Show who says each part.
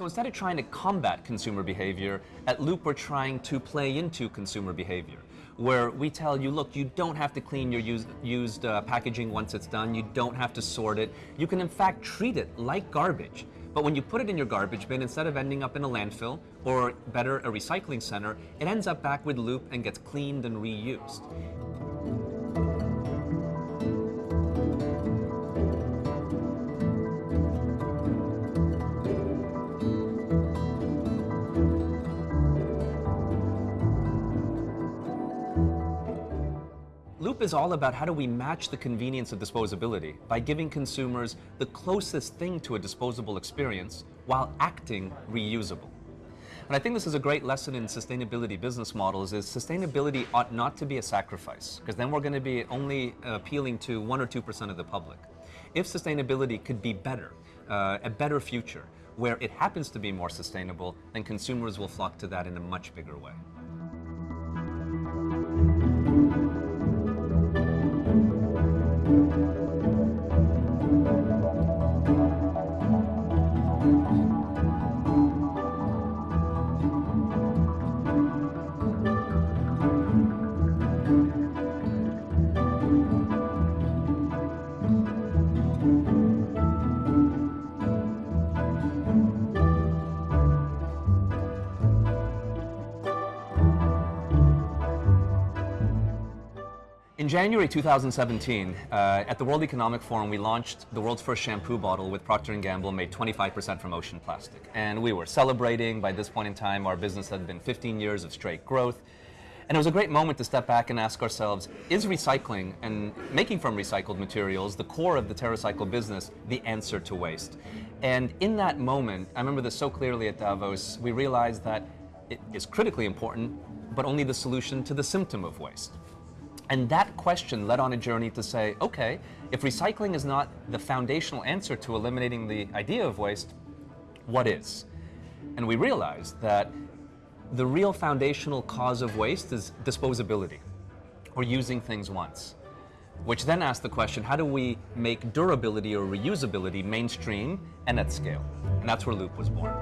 Speaker 1: So instead of trying to combat consumer behavior, at Loop we're trying to play into consumer behavior, where we tell you, look, you don't have to clean your used, used uh, packaging once it's done, you don't have to sort it, you can in fact treat it like garbage. But when you put it in your garbage bin, instead of ending up in a landfill, or better, a recycling center, it ends up back with Loop and gets cleaned and reused. Loop is all about how do we match the convenience of disposability by giving consumers the closest thing to a disposable experience while acting reusable. And I think this is a great lesson in sustainability business models is sustainability ought not to be a sacrifice because then we're going to be only appealing to 1 or 2% of the public. If sustainability could be better, uh, a better future, where it happens to be more sustainable, then consumers will flock to that in a much bigger way. In January 2017, uh, at the World Economic Forum, we launched the world's first shampoo bottle with Procter & Gamble made 25% from ocean plastic. And we were celebrating. By this point in time, our business had been 15 years of straight growth. And it was a great moment to step back and ask ourselves, is recycling and making from recycled materials, the core of the TerraCycle business, the answer to waste? And in that moment, I remember this so clearly at Davos, we realized that it is critically important, but only the solution to the symptom of waste. And that question led on a journey to say, okay, if recycling is not the foundational answer to eliminating the idea of waste, what is? And we realized that the real foundational cause of waste is disposability, or using things once. Which then asked the question, how do we make durability or reusability mainstream and at scale? And that's where Loop was born.